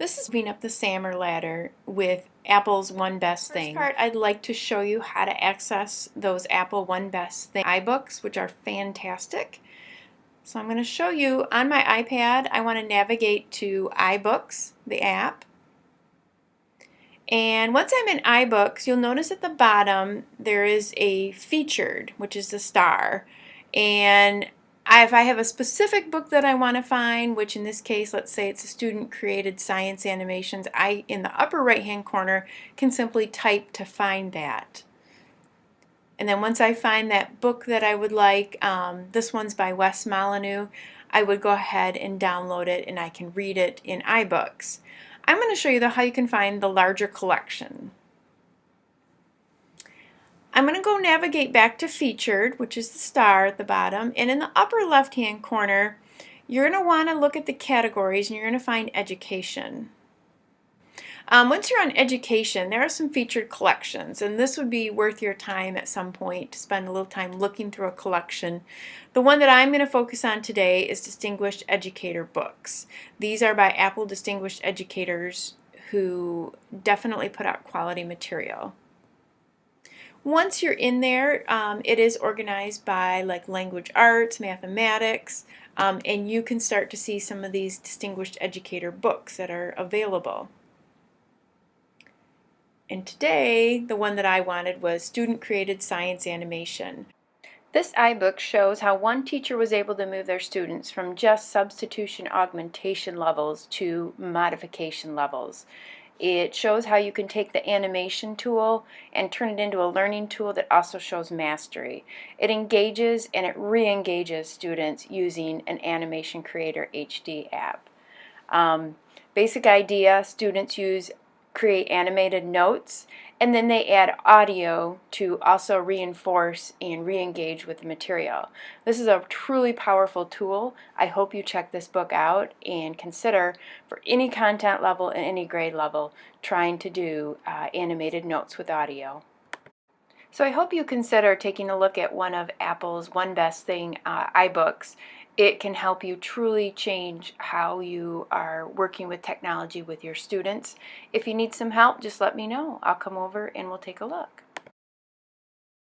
This is moving up the SAMR ladder with Apple's One Best Thing. First part, I'd like to show you how to access those Apple One Best Thing iBooks, which are fantastic. So I'm going to show you on my iPad, I want to navigate to iBooks, the app. And once I'm in iBooks, you'll notice at the bottom there is a featured, which is the star. And If I have a specific book that I want to find, which in this case, let's say it's a student-created science animations, I, in the upper right-hand corner, can simply type to find that. And then once I find that book that I would like, um, this one's by Wes Molyneux, I would go ahead and download it and I can read it in iBooks. I'm going to show you the, how you can find the larger collection. I'm going to go navigate back to featured, which is the star at the bottom, and in the upper left hand corner you're going to want to look at the categories and you're going to find education. Um, once you're on education, there are some featured collections, and this would be worth your time at some point to spend a little time looking through a collection. The one that I'm going to focus on today is Distinguished Educator books. These are by Apple Distinguished Educators who definitely put out quality material. Once you're in there, um, it is organized by like language arts, mathematics, um, and you can start to see some of these distinguished educator books that are available. And today, the one that I wanted was Student Created Science Animation. This iBook shows how one teacher was able to move their students from just substitution augmentation levels to modification levels. It shows how you can take the animation tool and turn it into a learning tool that also shows mastery. It engages and it re-engages students using an Animation Creator HD app. Um, basic idea, students use create animated notes and then they add audio to also reinforce and re-engage with the material. This is a truly powerful tool. I hope you check this book out and consider for any content level and any grade level trying to do uh, animated notes with audio. So I hope you consider taking a look at one of Apple's One Best Thing uh, iBooks it can help you truly change how you are working with technology with your students. If you need some help, just let me know. I'll come over and we'll take a look.